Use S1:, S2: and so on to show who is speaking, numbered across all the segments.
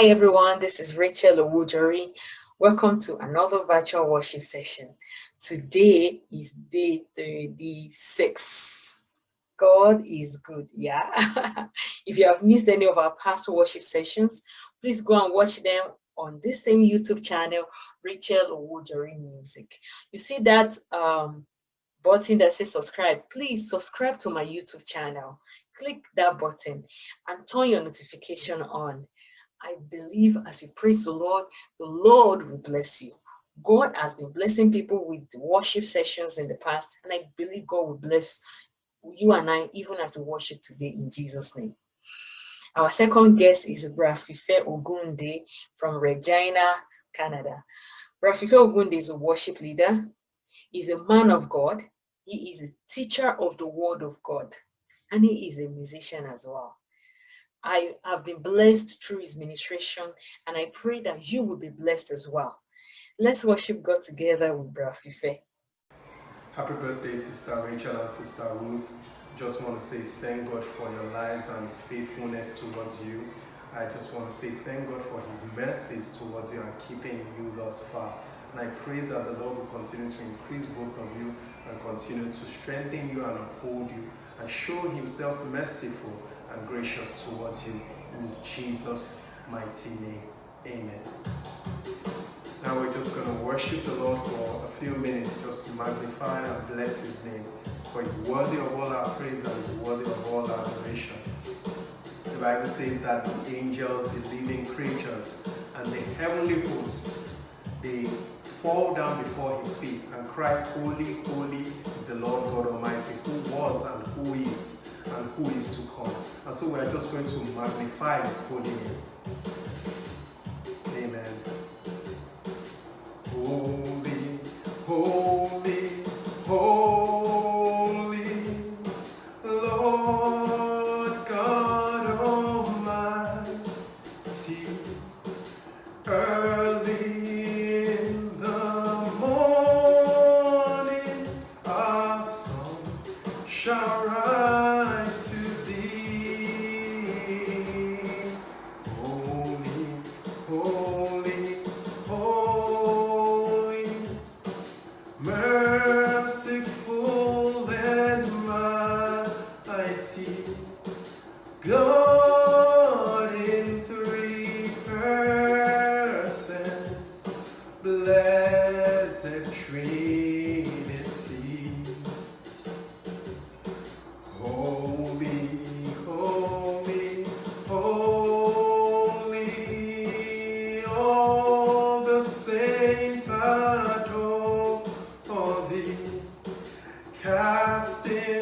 S1: Hi everyone, this is Rachel Owujori. Welcome to another virtual worship session. Today is day 36. God is good, yeah. if you have missed any of our past worship sessions, please go and watch them on this same YouTube channel, Rachel Owujori Music. You see that um, button that says subscribe, please subscribe to my YouTube channel. Click that button and turn your notification on. I believe as you praise the Lord, the Lord will bless you. God has been blessing people with worship sessions in the past, and I believe God will bless you and I even as we worship today in Jesus' name. Our second guest is Brafife Ogunde from Regina, Canada. Brafife Ogunde is a worship leader. He's a man of God. He is a teacher of the word of God, and he is a musician as well. I have been blessed through his ministration, and I pray that you will be blessed as well. Let's worship God together with Brafife.
S2: Happy birthday, Sister Rachel and Sister Ruth. Just want to say thank God for your lives and his faithfulness towards you. I just want to say thank God for his mercies towards you and keeping you thus far. And I pray that the Lord will continue to increase both of you and continue to strengthen you and uphold you and show himself merciful and gracious towards you in Jesus' mighty name. Amen. Now we're just going to worship the Lord for a few minutes, just to magnify and bless his name. For he's worthy of all our praise and he's worthy of all our adoration. The Bible says that the angels, the living creatures, and the heavenly hosts, they fall down before his feet and cry, Holy, holy the Lord God Almighty, who was and who is and who is to come. And so we are just going to magnify his holy name. Merciful casting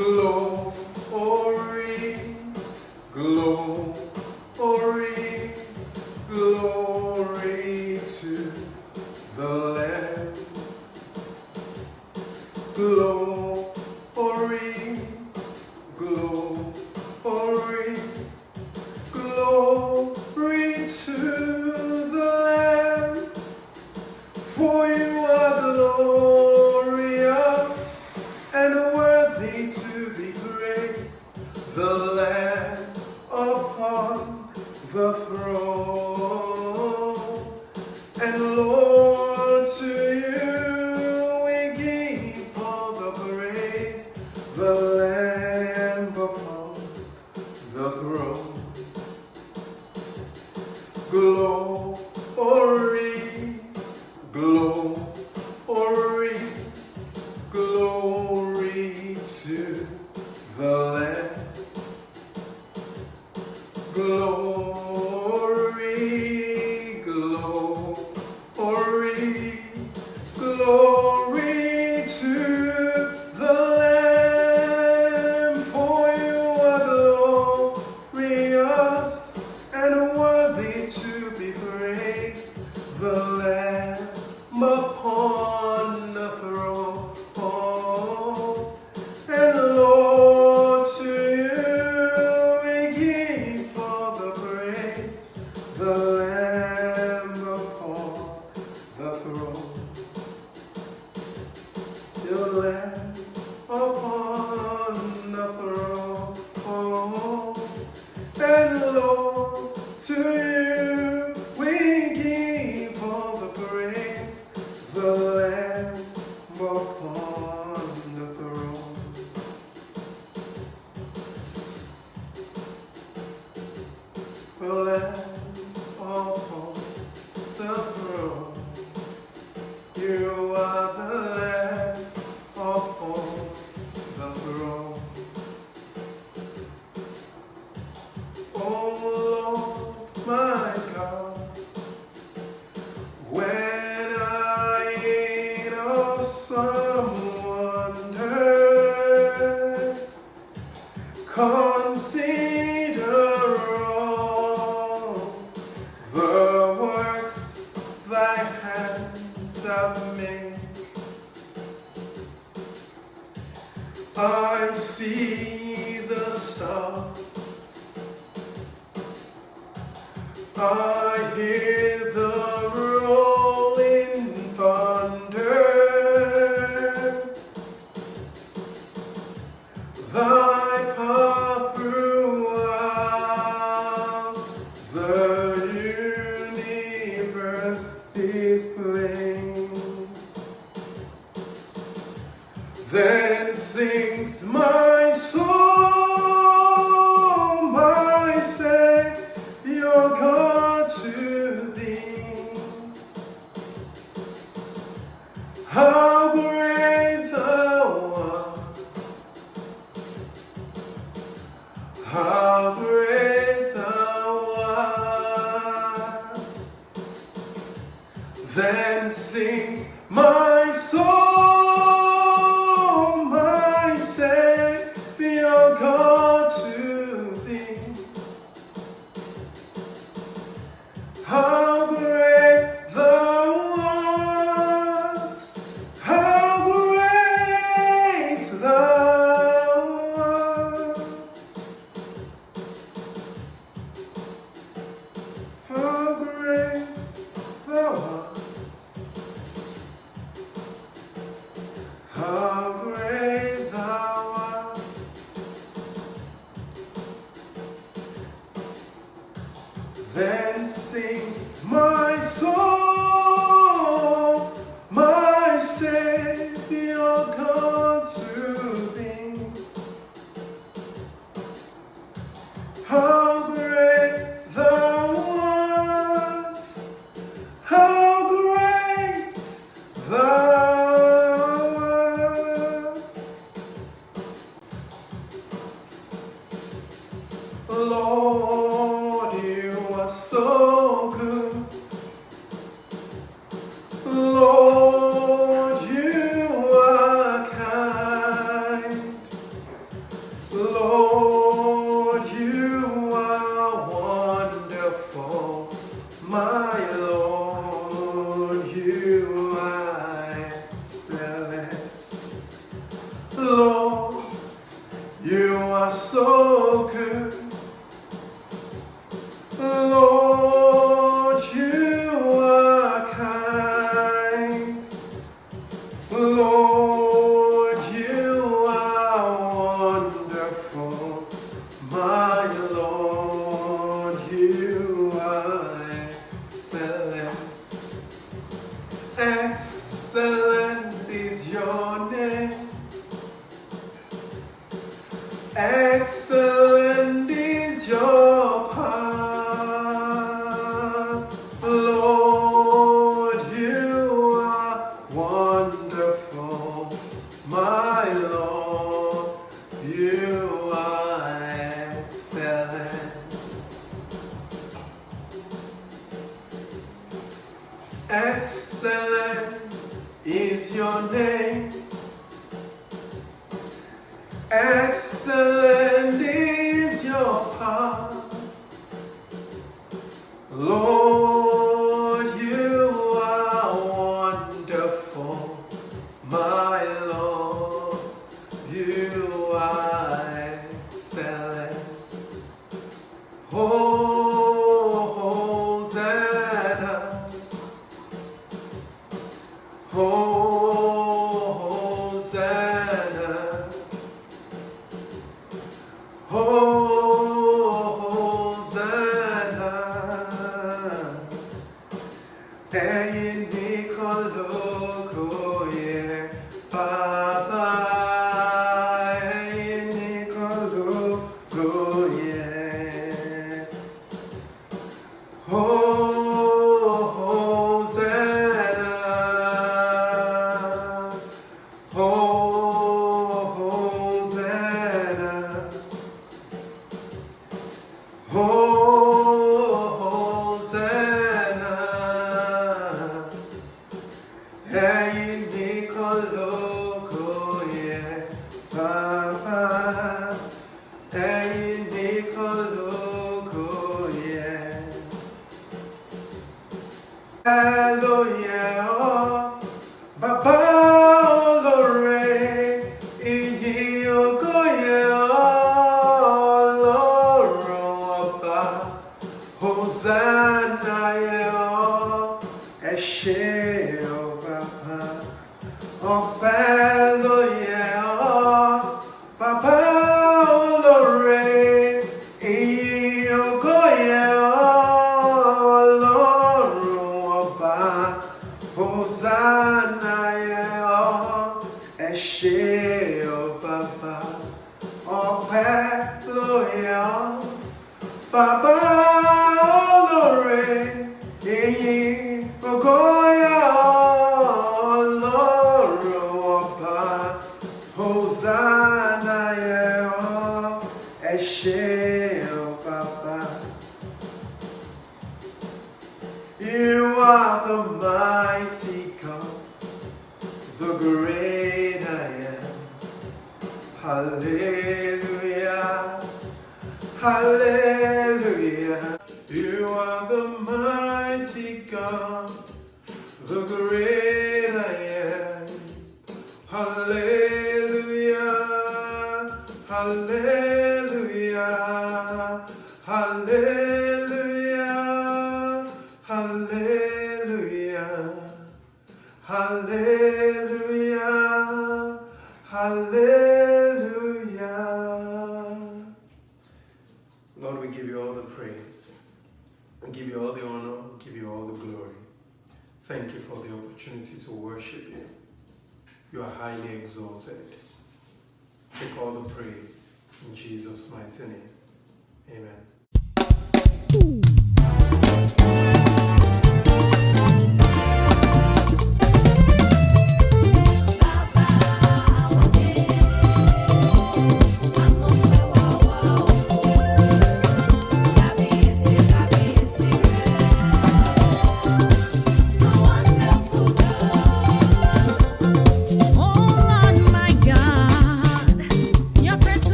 S2: Glory, possamos. você me Lord, you are wonderful. My Lord, you are excellent. Excellent is your name. Excellent is your power. Lord, you are wonderful. day. walk bad. you are highly exalted. Take all the praise in Jesus' mighty name. Amen.